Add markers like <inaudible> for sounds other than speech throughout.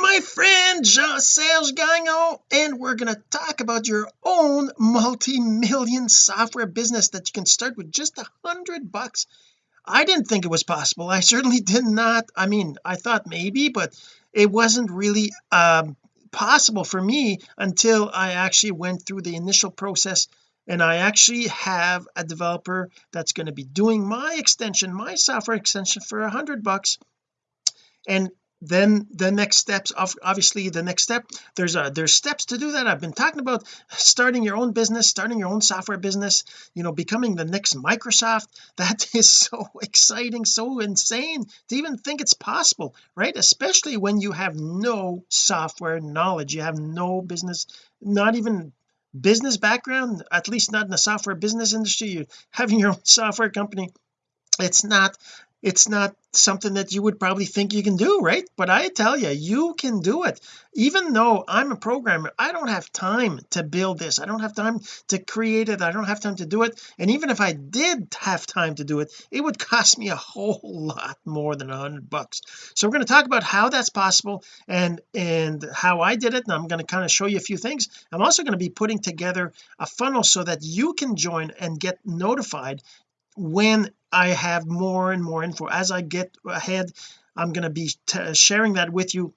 my friend Jean-Serge Gagnon and we're going to talk about your own multi-million software business that you can start with just a hundred bucks. I didn't think it was possible. I certainly did not. I mean I thought maybe but it wasn't really um, possible for me until I actually went through the initial process. And I actually have a developer that's going to be doing my extension my software extension for a hundred bucks. And then the next steps of obviously the next step there's a there's steps to do that. I've been talking about starting your own business starting your own software business you know becoming the next Microsoft. <laughs> That is so exciting so insane to even think it's possible right? Especially when you have no software knowledge you have no business not even business background at least not in the software business industry. You're having your own software company it's not it's not something that you would probably think you can do right? But I tell you you can do it. Even though I'm a programmer I don't have time to build this. I don't have time to create it. I don't have time to do it. And even if I did have time to do it it would <laughs> cost me a whole lot more than a hundred bucks. So we're going to talk about how that's possible and and how I did it. And I'm going to kind of show you a few things. I'm also going to be putting together a funnel so that you can join and get notified when I have more and more info. As I get ahead I'm going to be sharing that with you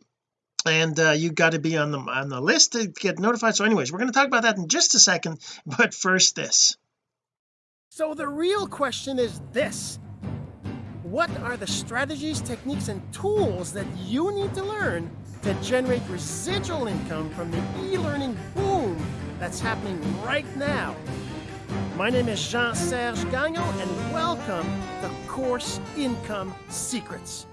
and uh, you got to be on the on the list to get notified. So anyways we're going to talk about that in just a second <laughs> but first this. So the real question is this. What are the strategies techniques and tools that you need to learn to generate residual income from the e-learning boom that's happening right now my name is Jean-Serge Gagnon, and welcome to Course Income Secrets.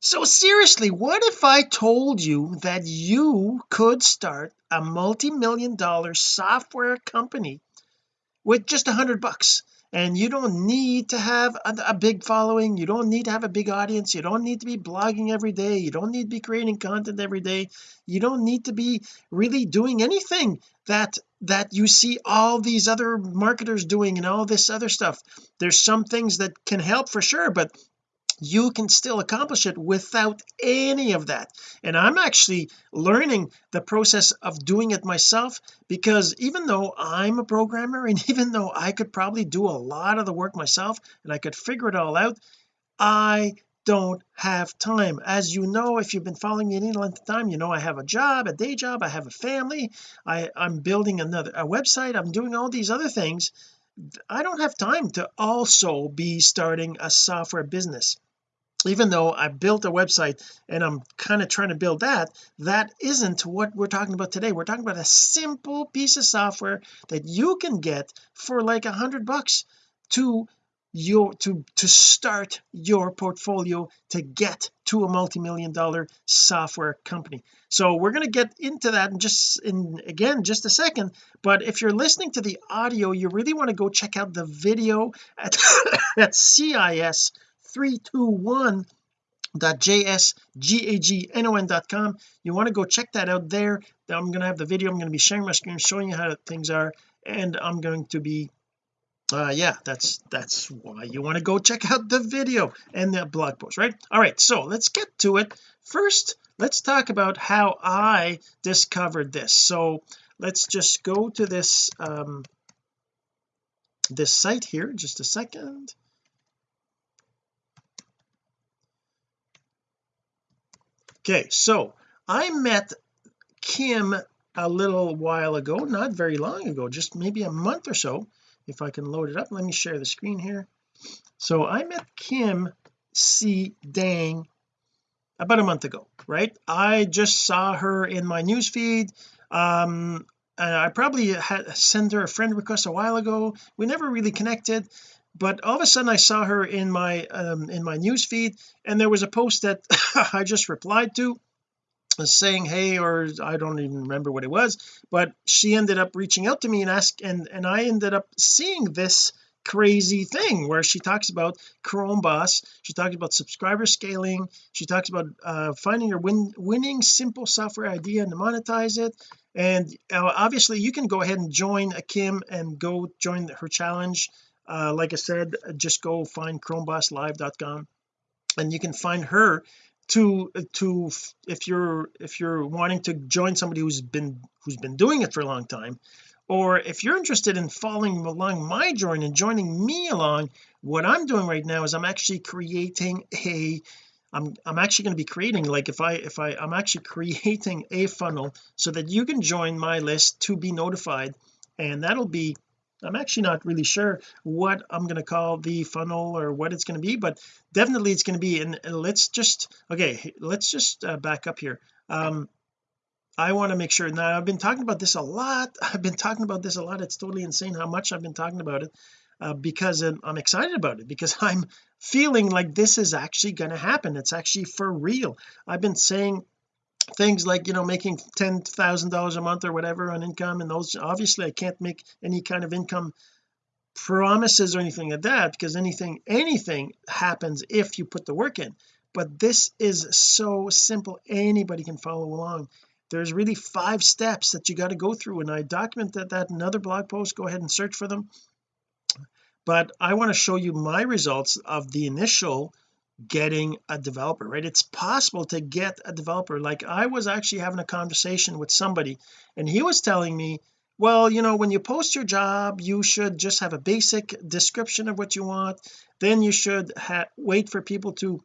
So seriously, what if I told you that you could start a multi-million dollar software company with just a hundred bucks and you don't need to have a, a, big following you don't need to have a big audience you don't need to be blogging every day you don't need to be creating content every day you don't need to be really doing anything that that you see all these other marketers doing and all this other stuff. There's some things that can help for sure but you can still accomplish it without any of that. And I'm actually learning the process of doing it myself because even though I'm a programmer and <laughs> even though I could probably do a lot of the work myself and I could figure it all out I don't have time. As you know if you've been following me any length of time you know I have a job a day job I have a family I I'm building another a website I'm doing all these other things. I don't have time to also be starting a software business. Even though I built a website and I'm kind of trying to build that that isn't what we're talking about today. We're talking about a simple piece of software that you can get for like a hundred bucks to your to to start your portfolio to get to a multi-million dollar software company. So we're going to get into that in just in again just a second. But if you're listening to the audio you really want to go check out the video at, <laughs> at CIS 321 jsgagnon.com you want to go check that out there. I'm going to have the video. I'm going to be sharing my screen showing you how things are and I'm going to be uh yeah that's that's why you want to go check out the video and the blog post right? All right so let's get to it. First let's talk about how I discovered this. So let's just go to this um this site here just a second. Okay so I met Kim a little while ago not very long ago just maybe a month or so if I can load it up. Let me share the screen here. So I met Kim C. Dang about a month ago right? I just saw her in my newsfeed um I probably had sent her a friend request a while ago. We never really connected but all of a sudden I saw her in my um in my newsfeed and there was a post that <laughs> I just replied to saying hey or I don't even remember what it was but she ended up reaching out to me and ask and and I ended up seeing this crazy thing where she talks about Chrome Boss she talks about subscriber scaling she talks about uh, finding your win winning simple software idea and monetize it. And uh, obviously you can go ahead and join a Kim and go join her challenge. Uh, like I said just go find chromebosslive.com and you can find her to to if you're if you're wanting to join somebody who's been who's been doing it for a long time or if you're interested in following along my journey and joining me along what I'm doing right now is I'm actually creating a I'm I'm actually going to be creating like if I if I I'm actually <laughs> creating a funnel so that you can join my list to be notified and that'll be I'm actually not really sure what I'm going to call the funnel or what it's going to be but definitely it's going to be and let's just okay let's just uh, back up here. Um I want to make sure now I've been talking about this a lot <laughs> I've been talking about this a lot it's totally insane how much I've been talking about it uh, because I'm, I'm excited about it because <laughs> I'm feeling like this is actually going to happen it's actually for real. I've been saying things like you know making ten thousand dollars a month or whatever on income and those obviously I can't make any kind of income promises or anything like that because anything anything happens if you put the work in. But this is so simple anybody can follow along. There's really five steps that you got to go through and I documented that in another blog post. Go ahead and search for them. But I want to show you my results of the initial getting a developer right? It's possible to get a developer. Like I was actually having a conversation with somebody and he was telling me well you know when you post your job you should just have a basic description of what you want. Then you should wait for people to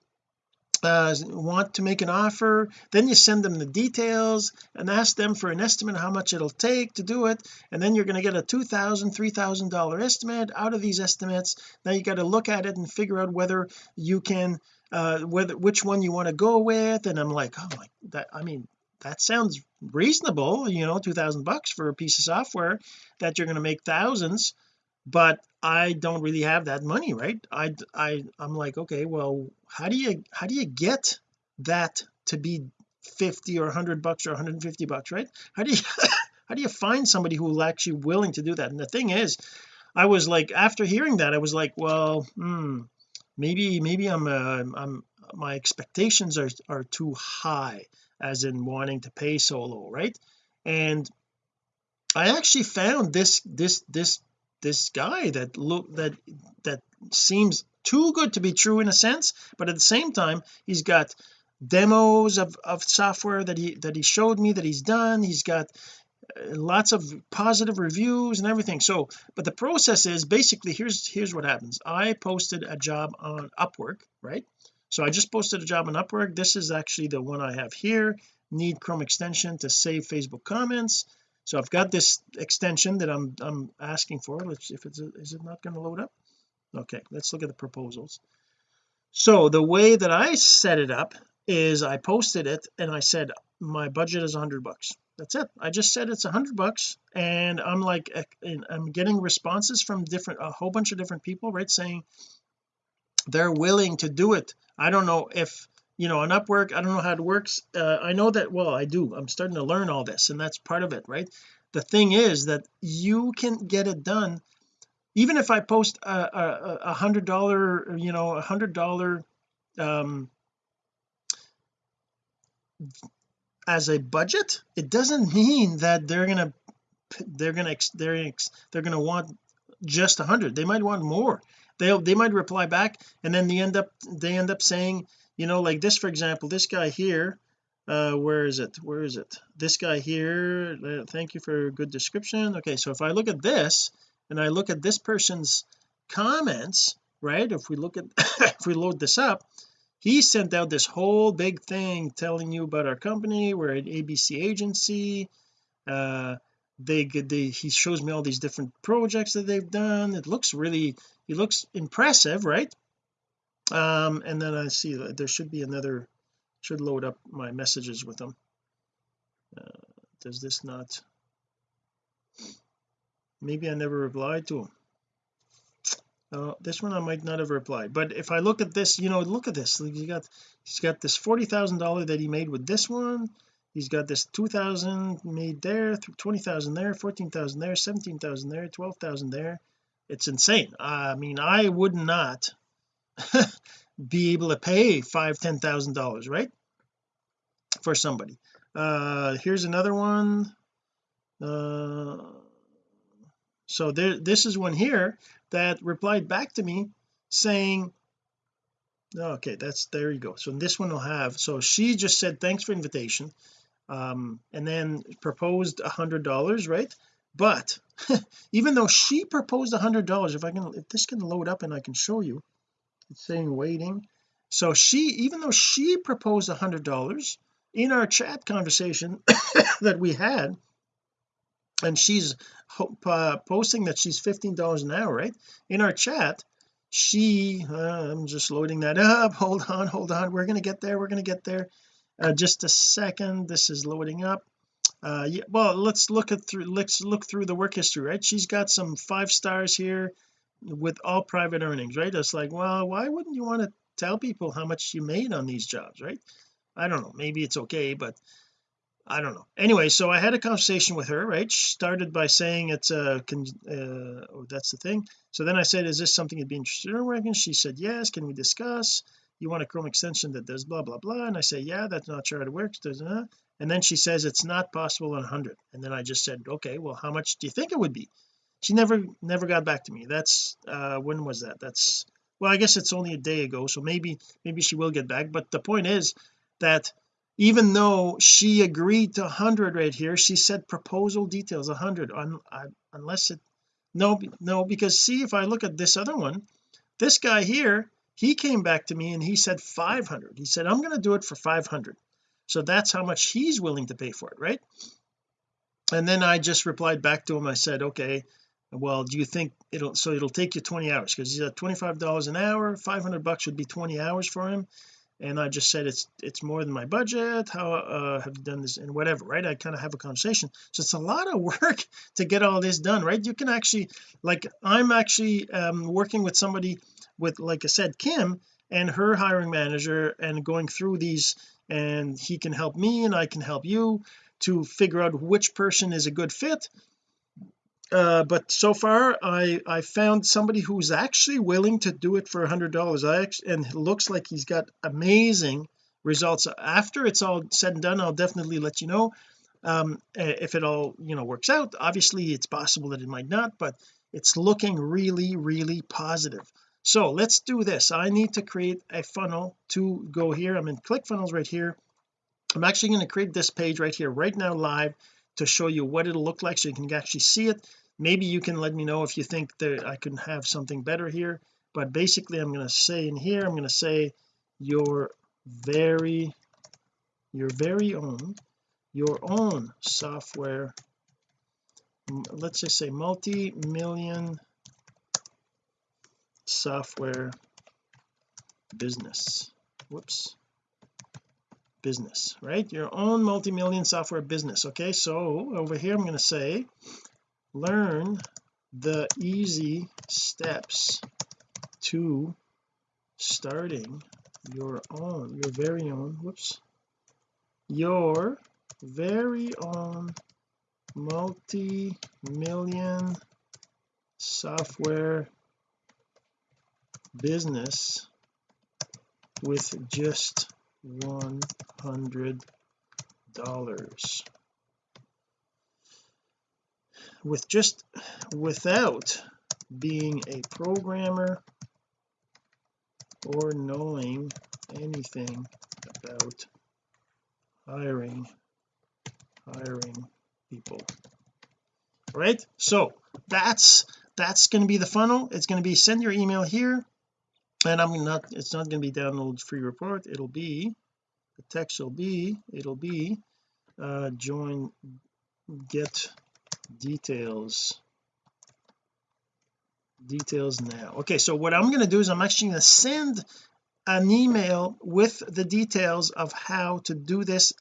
uh, want to make an offer then you send them the details and ask them for an estimate how much it'll take to do it. And then you're going to get a two thousand three thousand dollar estimate out of these estimates. Now you got to look at it and figure out whether you can uh whether which one you want to go with. And I'm like oh my that I mean that sounds reasonable you know two thousand bucks for a piece of software that you're going to make thousands. But I don't really have that money right? I I I'm like okay well how do you how do you get that to be 50 or 100 bucks or 150 bucks right? How do you <laughs> how do you find somebody who's actually willing to do that? And the thing is I was like after hearing that I was like well hmm maybe maybe I'm uh, I'm my expectations are are too high as in wanting to pay so low right? And I actually found this this this this guy that look that that seems too good to be true in a sense but at the same time he's got demos of, of software that he that he showed me that he's done. He's got uh, lots of positive reviews and everything. So but the process is basically here's here's what happens. I posted a job on Upwork right? So I just posted a job on Upwork. This is actually the one I have here. Need Chrome extension to save Facebook comments so I've got this extension that I'm I'm asking for let's if it's is it not going to load up? Okay let's look at the proposals. So the way that I set it up is I posted it and I said my budget is 100 bucks. That's it. I just said it's 100 bucks and I'm like eh, I'm getting responses from different a whole bunch of different people right saying they're willing to do it. I don't know if you know on Upwork I don't know how it works uh, I know that well I do I'm starting to learn all this and that's part of it right? The thing is that you can get it done even if I post a, a, hundred dollar you know a hundred dollar um as a budget it doesn't mean that they're gonna they're gonna they're they're gonna want just a hundred they might want more. They'll they might reply back and then they end up they end up saying you know like this for example this guy here uh where is it? Where is it? This guy here uh, thank you for a good description. Okay so if I look at this and I look at this person's comments right if we look at <laughs> if we load this up he sent out this whole big thing telling you about our company. We're an ABC agency. Uh they they he shows me all these different projects that they've done. It looks really he looks impressive right um and then I see that there should be another should load up my messages with them. Uh, does this not? Maybe I never replied to him uh, this one I might not have replied but if I look at this you know look at this. He got he's got this forty thousand dollar that he made with this one. He's got this two thousand made there twenty thousand there fourteen thousand there seventeen thousand there twelve thousand there. It's insane. I mean I would not <laughs> be able to pay five ten thousand dollars right? For somebody. Uh here's another one. Uh so there this is one here that replied back to me saying okay that's there you go. So this one will have so she just said thanks for invitation. Um and then proposed a hundred dollars right? But <laughs> even though she proposed a hundred dollars if I can if this can load up and I can show you it's saying waiting. So she even though she proposed a hundred dollars in our chat conversation <coughs> that we had and she's uh, posting that she's 15 dollars an hour right? In our chat she uh, I'm just loading that up. <laughs> Hold on hold on. We're gonna get there we're gonna get there. Uh, just a second. This is loading up. Uh yeah well let's look at through let's look through the work history right? She's got some five stars here with all private earnings right? It's like well why wouldn't you want to tell people how much you made on these jobs right? I don't know maybe it's okay but I don't know. Anyway so I had a conversation with her right? She started by saying it's a uh, oh that's the thing. So then I said is this something you'd be interested in working she said yes can we discuss? You want a Chrome extension that does blah blah blah? And I say yeah that's not sure how it works and then she says it's not possible on 100 and then I just said okay well how much do you think it would be she never never got back to me. That's uh when was that? That's well I guess it's only a day ago so maybe maybe she will get back. But the point is that even though she agreed to 100 right here she said proposal details 100 un, uh, unless it no no because see if I look at this other one this guy here he came back to me and he said 500 he said I'm going to do it for 500 so that's how much he's willing to pay for it right? And then I just replied back to him. I said okay well do you think it'll so it'll take you 20 hours because he's at 25 dollars an hour 500 bucks would be 20 hours for him. And I just said it's it's more than my budget how uh, have you done this? And whatever right? I kind of have a conversation. So it's a lot of <laughs> work to get all this done right? You can actually like I'm actually um, working with somebody with like I said Kim and her hiring manager and going through these and he can help me and I can help you to figure out which person is a good fit uh, but so far I I found somebody who's actually willing to do it for a hundred dollars. I actually, and it looks like he's got amazing results. After it's all said and done I'll definitely let you know um if it all you know works out. Obviously it's possible that it might not but it's looking really really positive. So let's do this. I need to create a funnel to go here. I'm in ClickFunnels right here. I'm actually going to create this page right here right now live to show you what it'll look like so you can actually see it maybe you can let me know if you think that I can have something better here but basically I'm going to say in here I'm going to say your very your very own your own software let's just say multi-million software business. Whoops. Business right? Your own multi-million software business okay? So over here I'm going to say learn the easy steps to starting your own your very own whoops your very own multi-million software business with just one hundred dollars with just without being a programmer or knowing anything about hiring hiring people. Right? So that's that's going to be the funnel. It's going to be send your email here and I'm not it's not going to be download free report. It'll be the text will be it'll be uh join get details. Details now. Okay so what I'm going to do is I'm actually going to send an email with the details of how to do this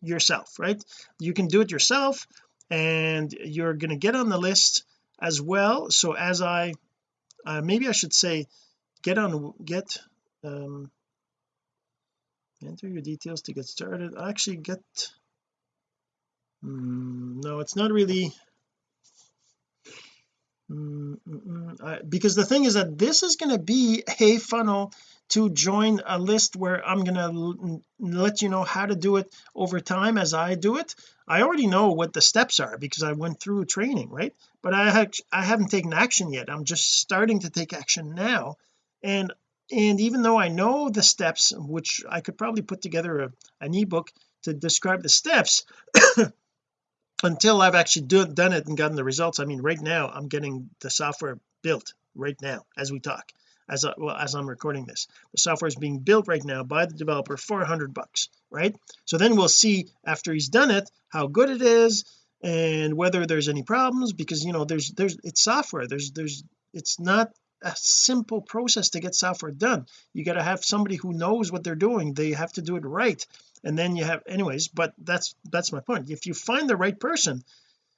yourself right? You can do it yourself and you're going to get on the list as well. So as I uh, maybe I should say get on get um enter your details to get started. Actually get mm, no it's not really mm, mm, mm I, because the thing is that this is going to be a funnel to join a list where I'm going to let you know how to do it over time as I do it. I already know what the steps are because I went through training right? But I have I haven't taken action yet. I'm just starting to take action now. And and even though I know the steps which I could probably put together a, an ebook to describe the steps until I've actually do, done it and gotten the results I mean right now I'm getting the software built right now as we talk as I, well as I'm recording this. The software is being built right now by the developer for hundred bucks right? So then we'll see after he's done it how good it is and whether there's any problems because you know there's there's it's software. There's there's it's not a simple process to get software done. You got to have somebody who knows what they're doing. They have to do it right. And then you have anyways but that's that's my point. If you find the right person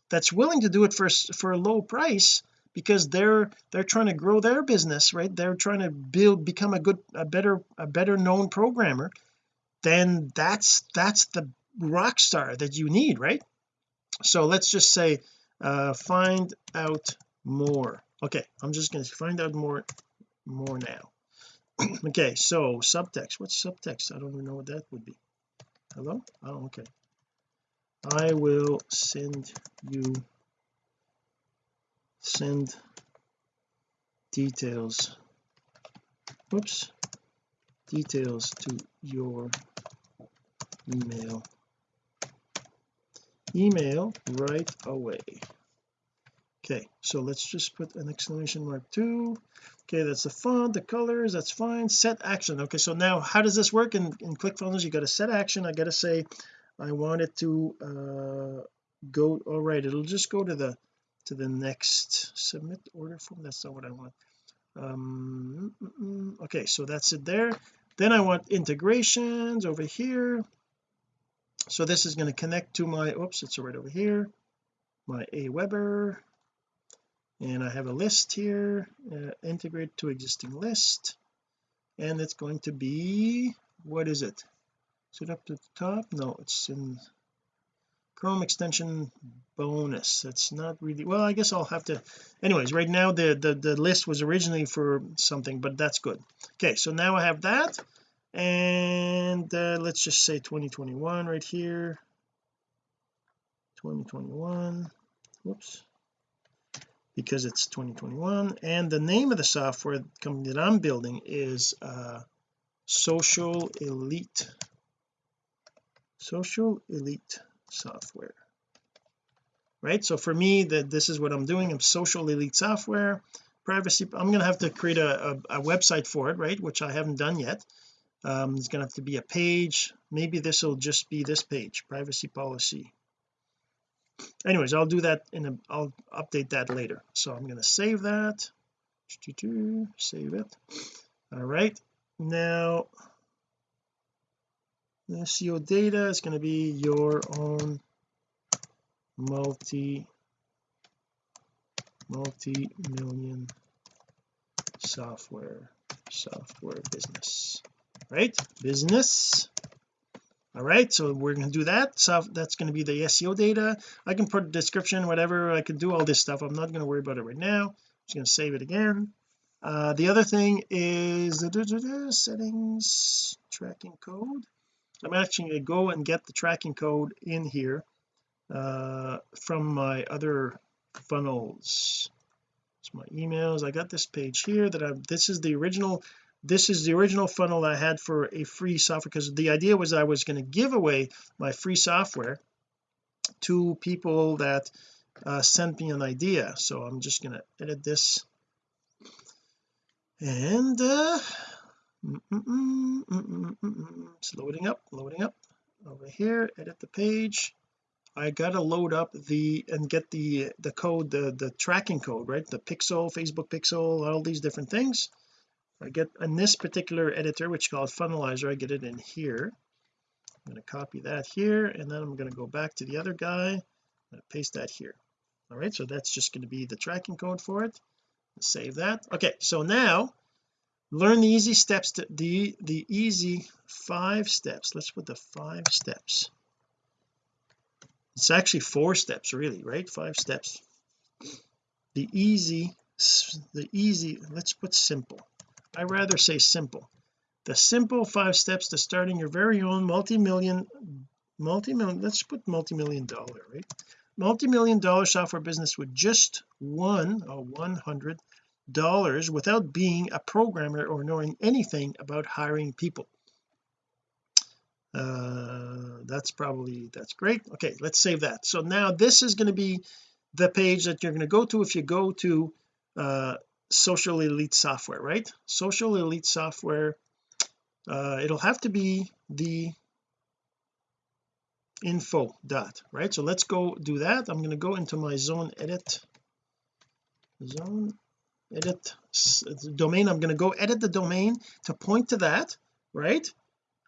that's willing to do it for for a low price because they're they're trying to grow their business right? They're trying to build become a good a better a better known programmer then that's that's the rock star that you need right? So let's just say uh find out more okay I'm just going to find out more more now. <clears throat> Okay so subtext what's subtext? I don't even know what that would be. Hello? Oh okay. I will send you send details. Whoops. Details to your email. Email right away okay so let's just put an exclamation mark too okay that's the font the colors that's fine. Set action. Okay so now how does this work in, in ClickFunnels? You got to set action. I got to say I want it to uh go all right it'll just go to the to the next submit order form. That's not what I want. Um okay so that's it there. Then I want integrations over here. So this is going to connect to my oops it's right over here. My Aweber and I have a list here uh, integrate to existing list. And it's going to be what is it? Is it up to the top? No it's in Chrome extension bonus. It's not really well I guess I'll have to anyways right now the the, the list was originally for something but that's good. Okay so now I have that. And uh, let's just say 2021 right here. 2021 whoops because it's 2021 and the name of the software company that I'm building is uh, social elite. Social elite software. Right? So for me that this is what I'm doing. I'm social elite software. Privacy I'm going to have to create a, a, a, website for it right which I haven't done yet. Um, it's going to have to be a page. Maybe this will just be this page privacy policy anyways I'll do that in a I'll update that later. So I'm going to save that. Save it. All right. Now SEO data is going to be your own multi multi-million software software business. Right? Business all right so we're going to do that. So that's going to be the SEO data. I can put description whatever I can do all this stuff. I'm not going to worry about it right now. I'm just going to save it again. Uh, the other thing is da, settings tracking code. I'm actually going to go and get the tracking code in here uh, from my other funnels. It's my emails. I got this page here that I this is the original this is the original funnel I had for a free software because the idea was I was going to give away my free software to people that uh, sent me an idea. So I'm just going to edit this. And uh mm -mm -mm it's loading up loading up over here. Edit the page. I gotta load up the and get the the code the the tracking code right? The pixel Facebook pixel all these different things I get in this particular editor which is called funnelizer I get it in here. I'm going to copy that here and then I'm going to go back to the other guy paste that here. All right so that's just going to be the tracking code for it. Save that. Okay so now learn the easy steps to the the easy five steps. Let's put the five steps. It's actually four steps really right? Five steps. The easy the easy let's put simple I rather say simple. The simple five steps to starting your very own multi-million multi-million let's put multi-million dollar right? Multi-million dollar software business with just one or 100 dollars without being a programmer or knowing anything about hiring people. Uh that's probably that's great. Okay let's save that. So now this is going to be the page that you're going to go to if you go to uh social elite software right? Social elite software uh it'll have to be the info dot right? So let's go do that. I'm going to go into my zone edit zone edit domain. I'm going to go edit the domain to point to that right?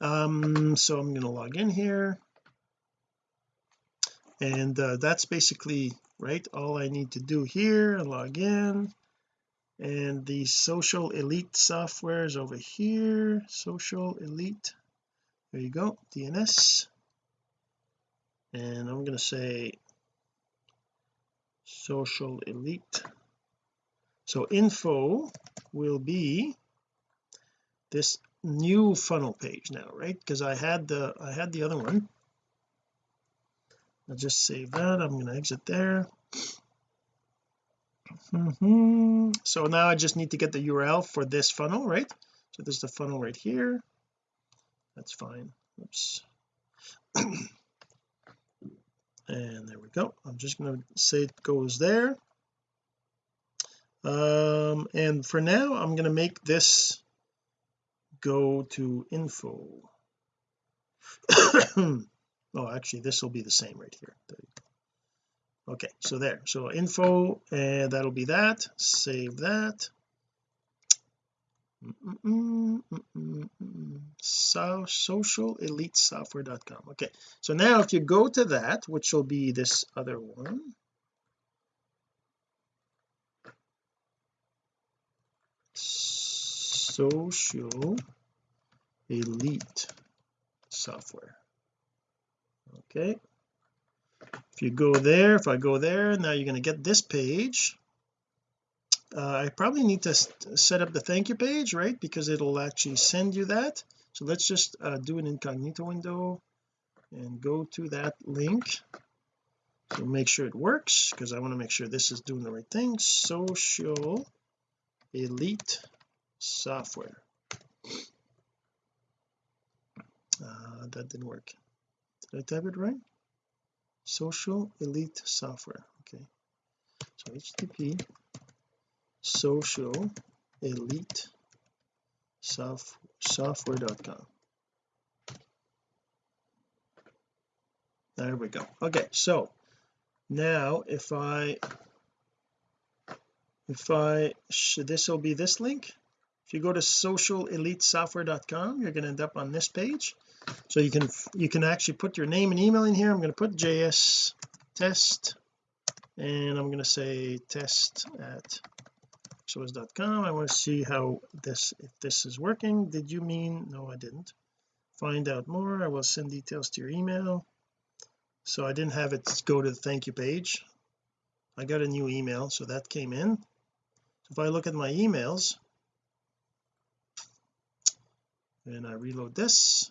Um so I'm going to log in here. And uh, that's basically right all I need to do here log in and the social elite software is over here. Social elite. There you go. DNS and I'm going to say social elite. So info will be this new funnel page now right? Because I had the I had the other one. I'll just save that. I'm going to exit there mm -hmm. so now I just need to get the URL for this funnel right? So there's the funnel right here. That's fine. Oops. <clears throat> And there we go. I'm just going to say it goes there. Um and for now I'm going to make this go to info. <coughs> Oh actually this will be the same right here okay so there. So info and that'll be that. Save that. Mm -mm -mm so social elite software.com okay so now if you go to that which will be this other one. Social elite software. Okay if you go there if I go there now you're going to get this page. Uh, I probably need to set up the thank you page right? Because it'll actually send you that. So let's just uh, do an incognito window and go to that link. So make sure it works because I want to make sure this is doing the right thing. Social elite software. Uh, that didn't work. Did I type it right social elite software okay. So http social elite soft, software.com there we go. Okay so now if I if I should this will be this link. If you go to socialelitesoftware.com you're going to end up on this page so you can you can actually put your name and email in here. I'm going to put js test and I'm going to say test at exos.com I want to see how this if this is working. Did you mean no I didn't. Find out more. I will send details to your email. So I didn't have it go to the thank you page. I got a new email so that came in. So if I look at my emails and I reload this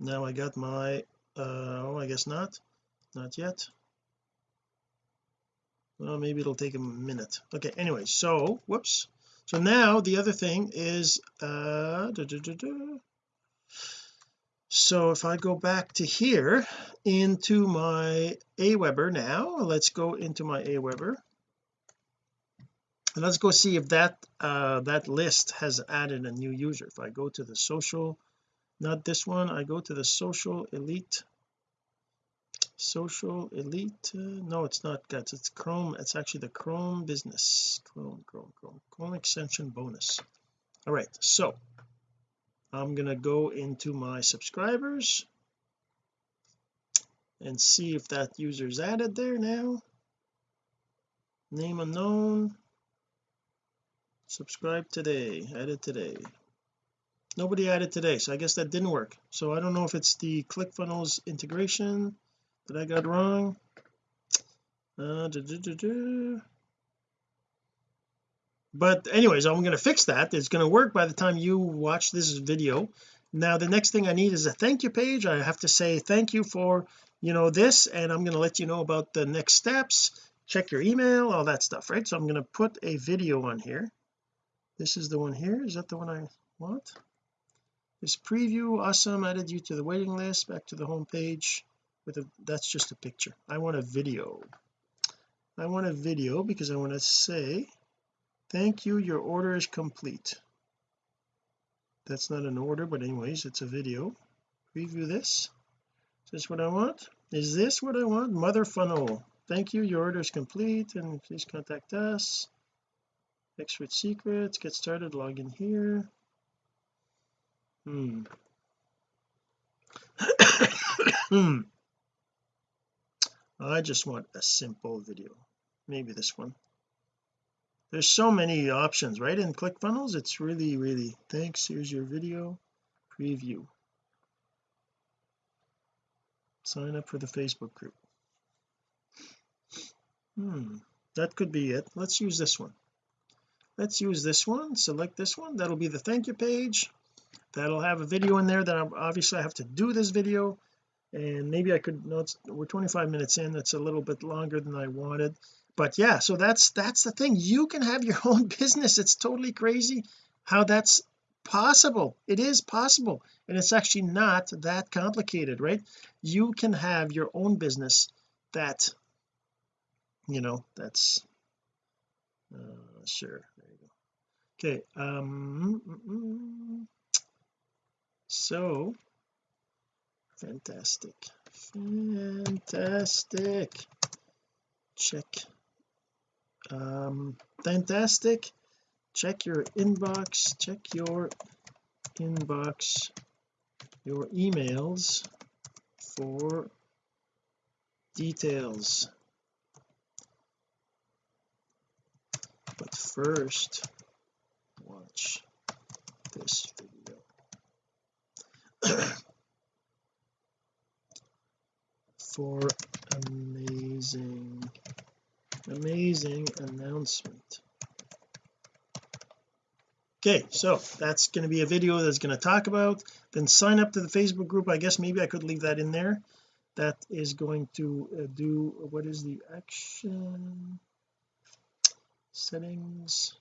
now I got my uh oh I guess not. Not yet. Well maybe it'll take a minute. Okay anyway so whoops. So now the other thing is uh so if I go back to here into my Aweber now let's go into my Aweber. And let's go see if that uh that list has added a new user. If I go to the social not this one. I go to the social elite. Social elite uh, no it's not guys it's chrome. It's actually the chrome business. Chrome chrome chrome. Chrome extension bonus. All right so I'm gonna go into my subscribers and see if that user's added there now. Name unknown. Subscribe today. Added today nobody added today so I guess that didn't work. So I don't know if it's the ClickFunnels integration that I got wrong. Uh, but anyways I'm going to fix that. It's going to work by the time you watch this video. Now the next thing I need is a thank you page. I have to say thank you for you know this and I'm going to let you know about the next steps check your email all that stuff right? So I'm going to put a video on here. This is the one here. Is that the one I want this preview awesome added you to the waiting list back to the home page with a that's just a picture. I want a video. I want a video because I want to say thank you your order is complete. That's not an order but anyways it's a video. Preview this. Is this what I want? Is this what I want? Mother funnel. Thank you your order is complete and please contact us. Expert secrets get started log in here hmm. <coughs> Hmm. I just want a simple video. Maybe this one. There's so many options right in ClickFunnels? It's really really thanks. Here's your video preview. Sign up for the Facebook group. Hmm. That could be it. Let's use this one. Let's use this one select this one. That'll be the thank you page that'll have a video in there that I'm, obviously I have to do this video. And maybe I could no we're 25 minutes in that's a little bit longer than I wanted. But yeah so that's that's the thing. You can have your <laughs> own business. It's totally crazy how that's possible. It is possible. And it's actually not that complicated right? You can have your own business that you know that's uh, sure there you go. Okay um mm, mm, mm. So fantastic fantastic. Check um fantastic. Check your inbox check your inbox your emails for details. But first watch this video <coughs> for amazing amazing announcement. Okay so that's going to be a video that's going to talk about then sign up to the Facebook group. I guess maybe I could leave that in there. That is going to uh, do what is the action? Settings.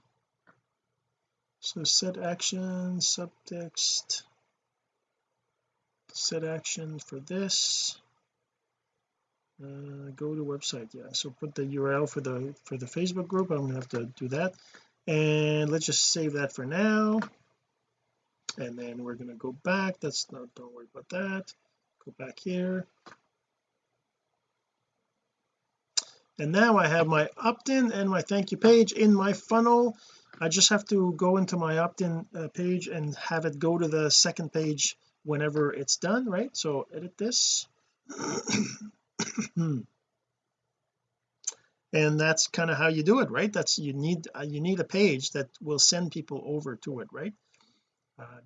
So set action subtext set action for this. Uh, go to website yeah. So put the URL for the for the Facebook group. I'm gonna have to do that. And let's just save that for now. And then we're to go back. That's not don't worry about that. Go back here. And now I have my opt-in and my thank you page in my funnel. I just have to go into my opt-in uh, page and have it go to the second page whenever it's done right? So edit this. <clears throat> And that's kind of how you do it right? That's you need uh, you need a page that will send people over to it right? Uh,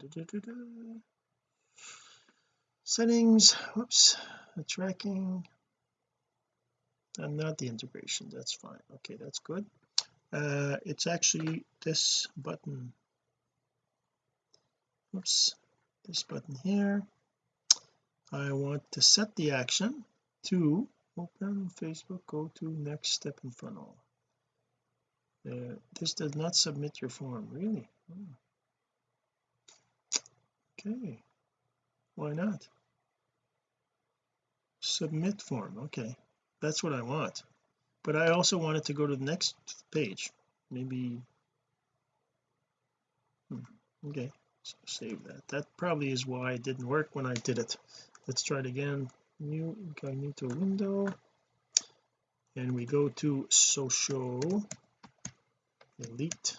settings whoops the tracking. And not the integration that's fine. Okay that's good. Uh it's actually this button. Oops this button here. I want to set the action to open Facebook go to next step in funnel. Uh, this does not submit your form really? Oh. okay. Why not? Submit form okay. That's what I want. But I also want it to go to the next page. Maybe hmm. okay so save that. That probably is why it didn't work when I did it. Let's try it again. New incognito window. And we go to social elite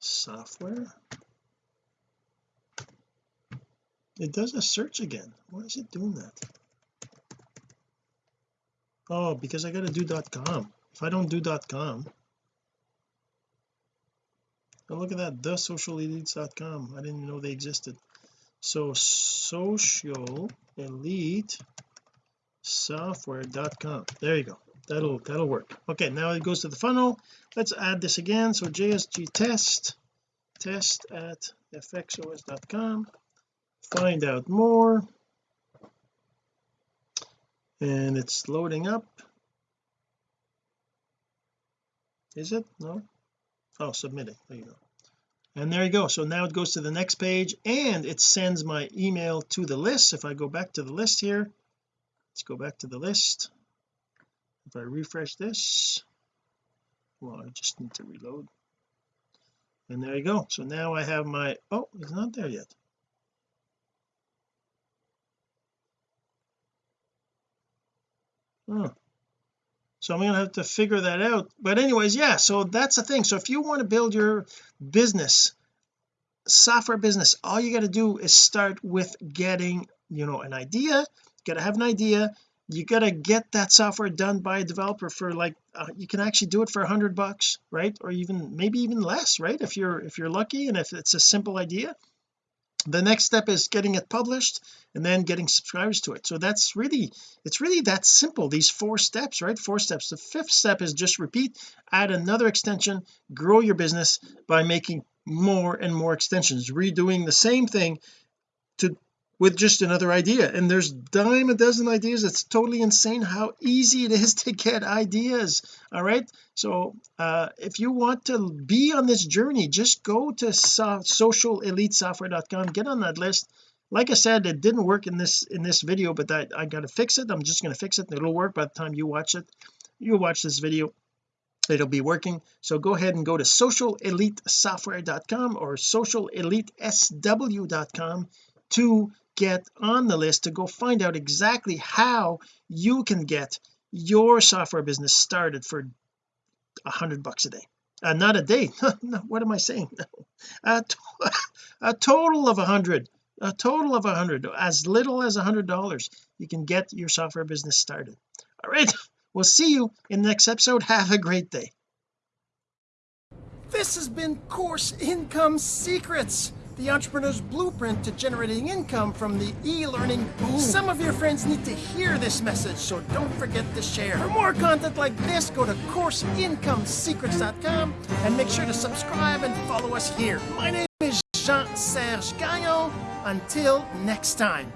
software. It does a search again. Why is it doing that? Oh because I got to do .com. If I don't do .com oh look at that the socialelites.com I didn't know they existed. So social elite software.com there you go. That'll that'll work. Okay now it goes to the funnel. Let's add this again. So JSG test test at fxos.com find out more. And it's loading up. Is it? No oh submitting there you go. And there you go. So now it goes to the next page and it sends my email to the list. If I go back to the list here let's go back to the list. If I refresh this well I just need to reload. And there you go. So now I have my oh it's not there yet. Oh so I'm gonna have to figure that out. But anyways yeah so that's the thing. So if you want to build your business software business all you got to do is start with getting you know an idea. You got to have an idea. You got to get that software done by a developer for like uh, you can actually do it for a hundred bucks right? Or even maybe even less right? If you're if you're lucky and if it's a simple idea the next step is getting it published and then getting subscribers to it. So that's really it's really that simple these four steps right? Four steps. The fifth step is just repeat add another extension grow your business by making more and more extensions redoing the same thing to with just another idea. And there's dime a dozen ideas. It's totally insane how easy it is <laughs> to get ideas all right? So uh if you want to be on this journey just go to so socialelitesoftware.com get on that list. Like I said it didn't work in this in this video but I got to fix it. I'm just going to fix it it'll work by the time you watch it. You watch this video it'll be working. So go ahead and go to socialelitesoftware.com or socialelitesw.com to get on the list to go find out exactly how you can get your software business started for a hundred bucks a day. Uh, not a day. <laughs> What am I saying? <laughs> A, to <laughs> a total of a hundred a total of a hundred as little as a hundred dollars you can get your software business started. All right we'll see you in the next episode. Have a great day. This has been course income secrets the entrepreneur's blueprint to generating income from the e-learning boom. Some of your friends need to hear this message, so don't forget to share. For more content like this, go to CourseIncomeSecrets.com and make sure to subscribe and follow us here. My name is Jean-Serge Gagnon. Until next time.